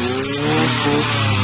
Jogo.